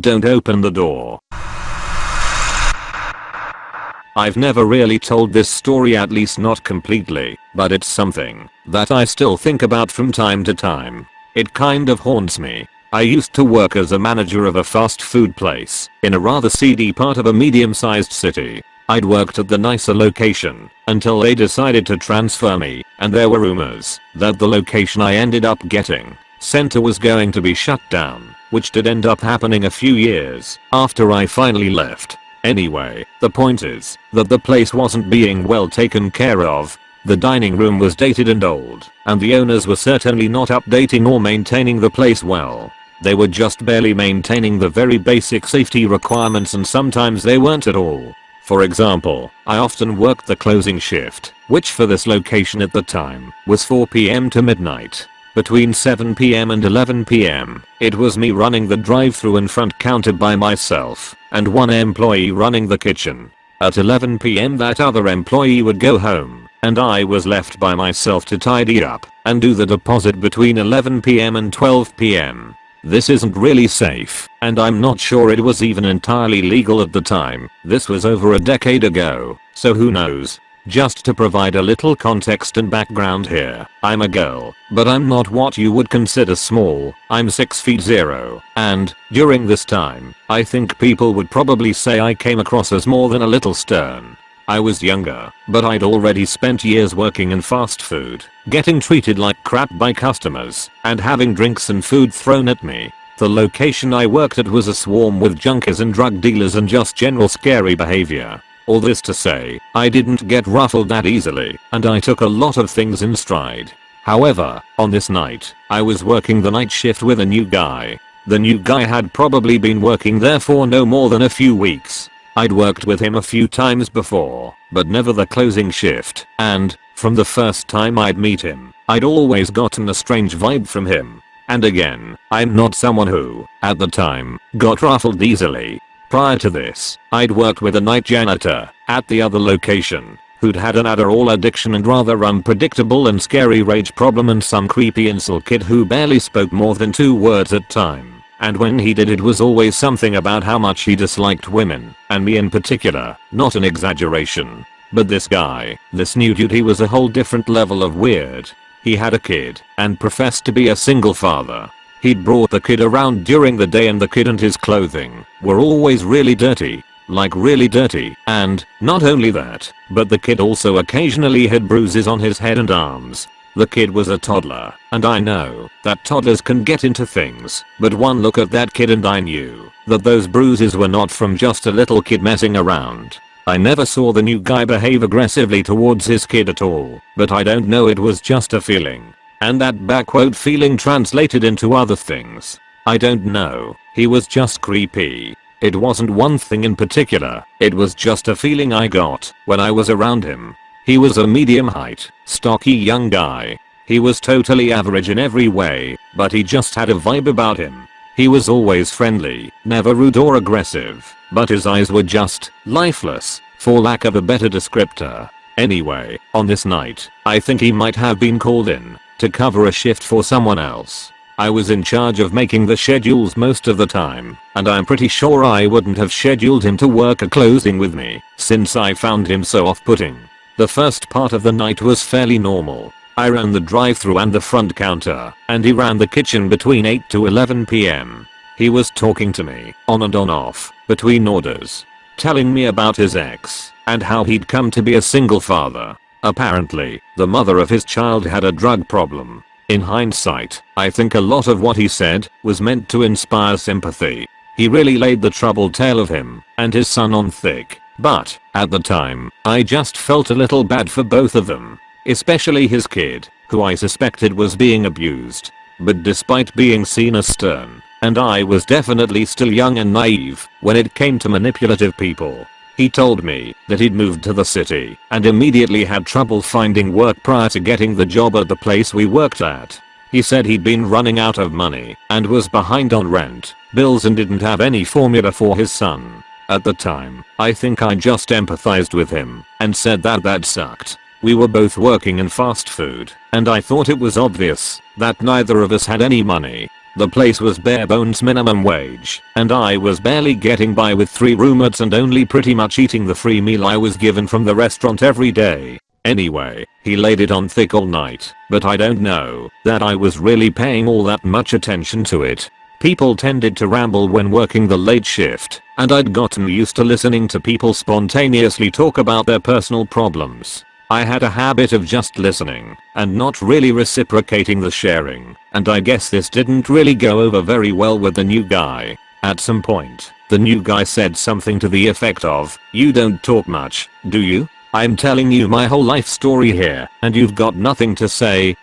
don't open the door. I've never really told this story at least not completely, but it's something that I still think about from time to time. It kind of haunts me. I used to work as a manager of a fast food place in a rather seedy part of a medium sized city. I'd worked at the nicer location until they decided to transfer me and there were rumors that the location I ended up getting center was going to be shut down, which did end up happening a few years after I finally left. Anyway, the point is that the place wasn't being well taken care of. The dining room was dated and old, and the owners were certainly not updating or maintaining the place well. They were just barely maintaining the very basic safety requirements and sometimes they weren't at all. For example, I often worked the closing shift, which for this location at the time was 4pm to midnight. Between 7pm and 11pm, it was me running the drive-thru and front counter by myself, and one employee running the kitchen. At 11pm that other employee would go home, and I was left by myself to tidy up and do the deposit between 11pm and 12pm. This isn't really safe, and I'm not sure it was even entirely legal at the time. This was over a decade ago, so who knows. Just to provide a little context and background here, I'm a girl, but I'm not what you would consider small, I'm 6 feet 0, and, during this time, I think people would probably say I came across as more than a little stern. I was younger, but I'd already spent years working in fast food, getting treated like crap by customers, and having drinks and food thrown at me. The location I worked at was a swarm with junkies and drug dealers and just general scary behavior. All this to say, I didn't get ruffled that easily, and I took a lot of things in stride. However, on this night, I was working the night shift with a new guy. The new guy had probably been working there for no more than a few weeks. I'd worked with him a few times before, but never the closing shift, and, from the first time I'd meet him, I'd always gotten a strange vibe from him. And again, I'm not someone who, at the time, got ruffled easily, Prior to this, I'd worked with a night janitor at the other location who'd had an Adderall addiction and rather unpredictable and scary rage problem and some creepy incel kid who barely spoke more than two words at a time. And when he did it was always something about how much he disliked women, and me in particular, not an exaggeration. But this guy, this new dude he was a whole different level of weird. He had a kid, and professed to be a single father. He'd brought the kid around during the day and the kid and his clothing were always really dirty. Like really dirty. And, not only that, but the kid also occasionally had bruises on his head and arms. The kid was a toddler, and I know that toddlers can get into things, but one look at that kid and I knew that those bruises were not from just a little kid messing around. I never saw the new guy behave aggressively towards his kid at all, but I don't know it was just a feeling. And that backquote feeling translated into other things. I don't know, he was just creepy. It wasn't one thing in particular, it was just a feeling I got when I was around him. He was a medium height, stocky young guy. He was totally average in every way, but he just had a vibe about him. He was always friendly, never rude or aggressive, but his eyes were just lifeless, for lack of a better descriptor. Anyway, on this night, I think he might have been called in to cover a shift for someone else. I was in charge of making the schedules most of the time, and I'm pretty sure I wouldn't have scheduled him to work a closing with me, since I found him so off-putting. The first part of the night was fairly normal. I ran the drive-thru and the front counter, and he ran the kitchen between 8 to 11 pm. He was talking to me, on and on off, between orders, telling me about his ex, and how he'd come to be a single father, Apparently, the mother of his child had a drug problem. In hindsight, I think a lot of what he said was meant to inspire sympathy. He really laid the troubled tale of him and his son on thick. But, at the time, I just felt a little bad for both of them. Especially his kid, who I suspected was being abused. But despite being seen as stern, and I was definitely still young and naive when it came to manipulative people, he told me that he'd moved to the city and immediately had trouble finding work prior to getting the job at the place we worked at. He said he'd been running out of money and was behind on rent, bills and didn't have any formula for his son. At the time, I think I just empathized with him and said that that sucked. We were both working in fast food, and I thought it was obvious that neither of us had any money. The place was bare bones minimum wage, and I was barely getting by with 3 roommates and only pretty much eating the free meal I was given from the restaurant every day. Anyway, he laid it on thick all night, but I don't know that I was really paying all that much attention to it. People tended to ramble when working the late shift, and I'd gotten used to listening to people spontaneously talk about their personal problems. I had a habit of just listening and not really reciprocating the sharing, and I guess this didn't really go over very well with the new guy. At some point, the new guy said something to the effect of, you don't talk much, do you? I'm telling you my whole life story here, and you've got nothing to say.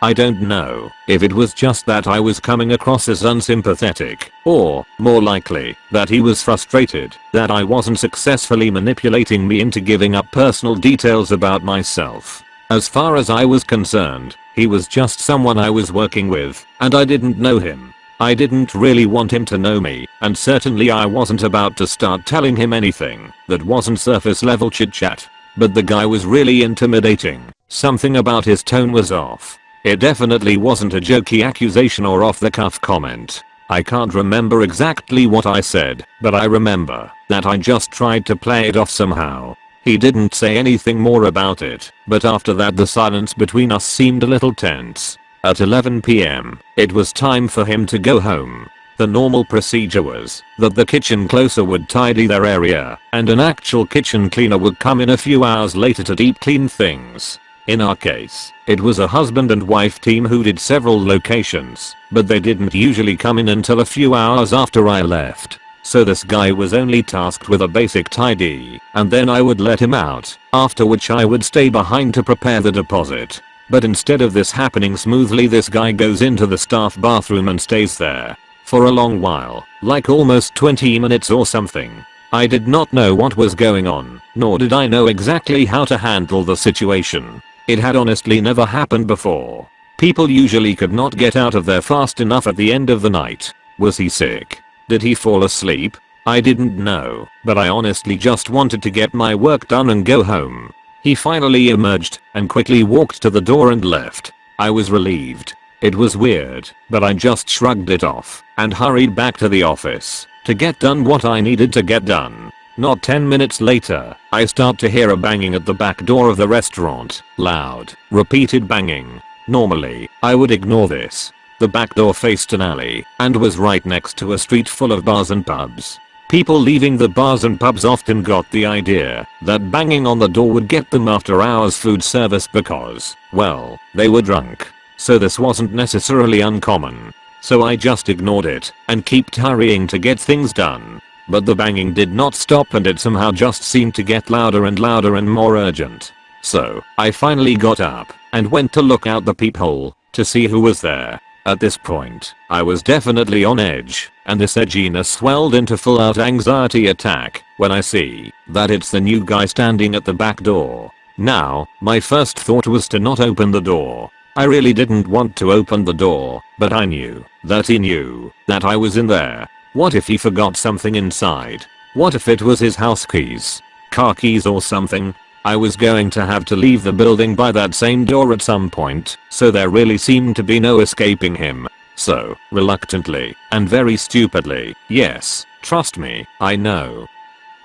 I don't know if it was just that I was coming across as unsympathetic, or, more likely, that he was frustrated that I wasn't successfully manipulating me into giving up personal details about myself. As far as I was concerned, he was just someone I was working with, and I didn't know him. I didn't really want him to know me, and certainly I wasn't about to start telling him anything that wasn't surface level chit chat. But the guy was really intimidating. Something about his tone was off. It definitely wasn't a jokey accusation or off the cuff comment. I can't remember exactly what I said, but I remember that I just tried to play it off somehow. He didn't say anything more about it, but after that the silence between us seemed a little tense. At 11pm, it was time for him to go home. The normal procedure was that the kitchen closer would tidy their area and an actual kitchen cleaner would come in a few hours later to deep clean things. In our case, it was a husband and wife team who did several locations, but they didn't usually come in until a few hours after I left. So this guy was only tasked with a basic tidy, and then I would let him out, after which I would stay behind to prepare the deposit. But instead of this happening smoothly this guy goes into the staff bathroom and stays there. For a long while, like almost 20 minutes or something. I did not know what was going on, nor did I know exactly how to handle the situation. It had honestly never happened before. People usually could not get out of there fast enough at the end of the night. Was he sick? Did he fall asleep? I didn't know, but I honestly just wanted to get my work done and go home. He finally emerged and quickly walked to the door and left. I was relieved. It was weird, but I just shrugged it off and hurried back to the office to get done what I needed to get done. Not 10 minutes later, I start to hear a banging at the back door of the restaurant. Loud, repeated banging. Normally, I would ignore this. The back door faced an alley and was right next to a street full of bars and pubs. People leaving the bars and pubs often got the idea that banging on the door would get them after hours food service because, well, they were drunk. So this wasn't necessarily uncommon. So I just ignored it and kept hurrying to get things done. But the banging did not stop and it somehow just seemed to get louder and louder and more urgent. So, I finally got up and went to look out the peephole to see who was there. At this point, I was definitely on edge, and this edginess swelled into full out anxiety attack when I see that it's the new guy standing at the back door. Now, my first thought was to not open the door. I really didn't want to open the door, but I knew that he knew that I was in there what if he forgot something inside? What if it was his house keys? Car keys or something? I was going to have to leave the building by that same door at some point, so there really seemed to be no escaping him. So, reluctantly, and very stupidly, yes, trust me, I know.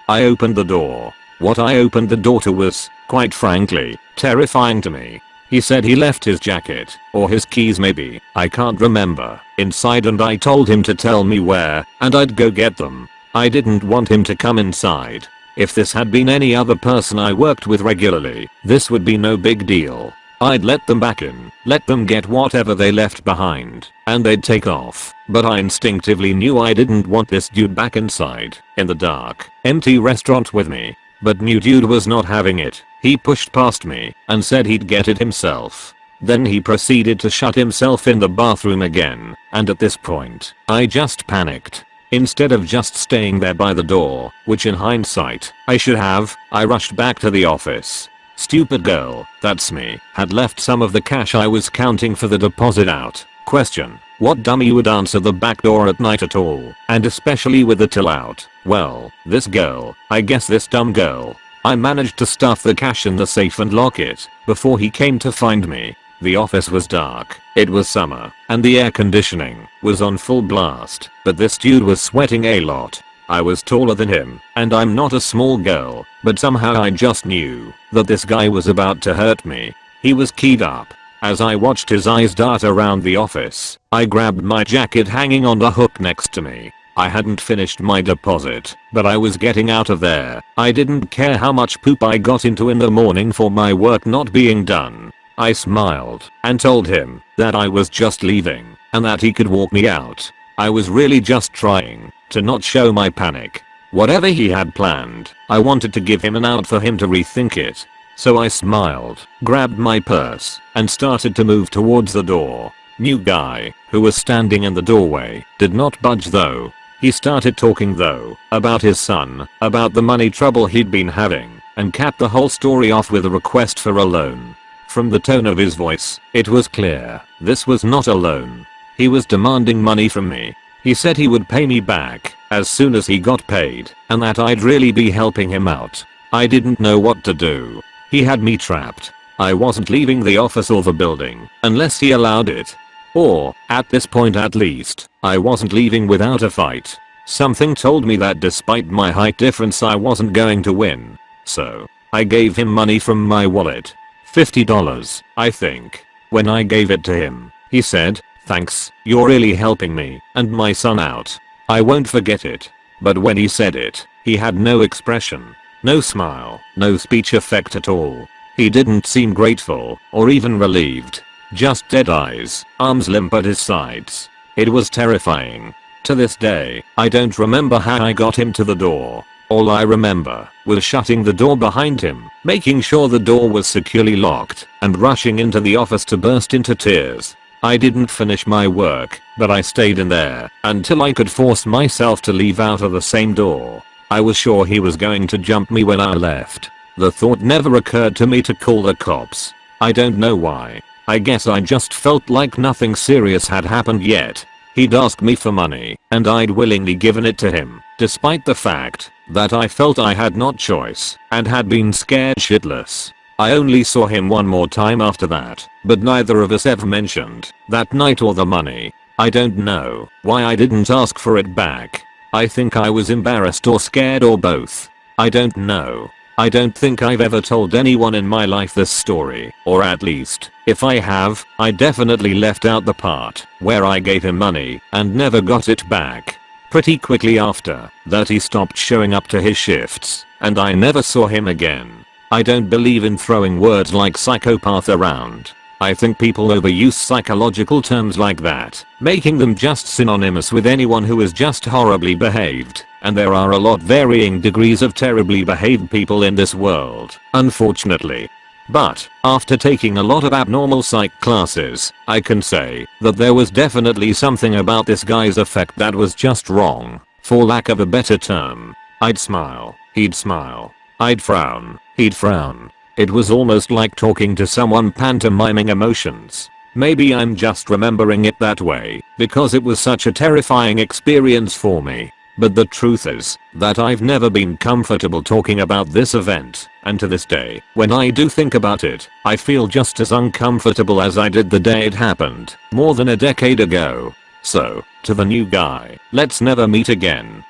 I opened the door. What I opened the door to was, quite frankly, terrifying to me. He said he left his jacket, or his keys maybe, I can't remember, inside and I told him to tell me where, and I'd go get them. I didn't want him to come inside. If this had been any other person I worked with regularly, this would be no big deal. I'd let them back in, let them get whatever they left behind, and they'd take off. But I instinctively knew I didn't want this dude back inside, in the dark, empty restaurant with me. But new dude was not having it. He pushed past me and said he'd get it himself. Then he proceeded to shut himself in the bathroom again, and at this point, I just panicked. Instead of just staying there by the door, which in hindsight, I should have, I rushed back to the office. Stupid girl, that's me, had left some of the cash I was counting for the deposit out. Question. What dummy would answer the back door at night at all, and especially with the till out? Well, this girl, I guess this dumb girl. I managed to stuff the cash in the safe and lock it, before he came to find me. The office was dark, it was summer, and the air conditioning was on full blast, but this dude was sweating a lot. I was taller than him, and I'm not a small girl, but somehow I just knew that this guy was about to hurt me. He was keyed up. As I watched his eyes dart around the office, I grabbed my jacket hanging on the hook next to me. I hadn't finished my deposit, but I was getting out of there. I didn't care how much poop I got into in the morning for my work not being done. I smiled and told him that I was just leaving and that he could walk me out. I was really just trying to not show my panic. Whatever he had planned, I wanted to give him an out for him to rethink it. So I smiled, grabbed my purse, and started to move towards the door. New guy, who was standing in the doorway, did not budge though. He started talking though, about his son, about the money trouble he'd been having, and capped the whole story off with a request for a loan. From the tone of his voice, it was clear this was not a loan. He was demanding money from me. He said he would pay me back as soon as he got paid and that I'd really be helping him out. I didn't know what to do. He had me trapped. I wasn't leaving the office or the building unless he allowed it. Or, at this point at least, I wasn't leaving without a fight. Something told me that despite my height difference I wasn't going to win. So, I gave him money from my wallet $50, I think. When I gave it to him, he said, thanks, you're really helping me and my son out. I won't forget it. But when he said it, he had no expression, no smile, no speech effect at all. He didn't seem grateful or even relieved. Just dead eyes, arms limp at his sides. It was terrifying. To this day, I don't remember how I got him to the door. All I remember was shutting the door behind him, making sure the door was securely locked, and rushing into the office to burst into tears. I didn't finish my work, but I stayed in there until I could force myself to leave out of the same door. I was sure he was going to jump me when I left. The thought never occurred to me to call the cops. I don't know why. I guess I just felt like nothing serious had happened yet. He'd asked me for money, and I'd willingly given it to him, despite the fact that I felt I had not choice and had been scared shitless. I only saw him one more time after that, but neither of us ever mentioned that night or the money. I don't know why I didn't ask for it back. I think I was embarrassed or scared or both. I don't know. I don't think I've ever told anyone in my life this story, or at least, if I have, I definitely left out the part where I gave him money and never got it back. Pretty quickly after that he stopped showing up to his shifts, and I never saw him again. I don't believe in throwing words like psychopath around. I think people overuse psychological terms like that, making them just synonymous with anyone who is just horribly behaved, and there are a lot varying degrees of terribly behaved people in this world, unfortunately. But, after taking a lot of abnormal psych classes, I can say that there was definitely something about this guy's effect that was just wrong, for lack of a better term. I'd smile, he'd smile. I'd frown, he'd frown. It was almost like talking to someone pantomiming emotions. Maybe I'm just remembering it that way because it was such a terrifying experience for me. But the truth is that I've never been comfortable talking about this event, and to this day, when I do think about it, I feel just as uncomfortable as I did the day it happened, more than a decade ago. So, to the new guy, let's never meet again.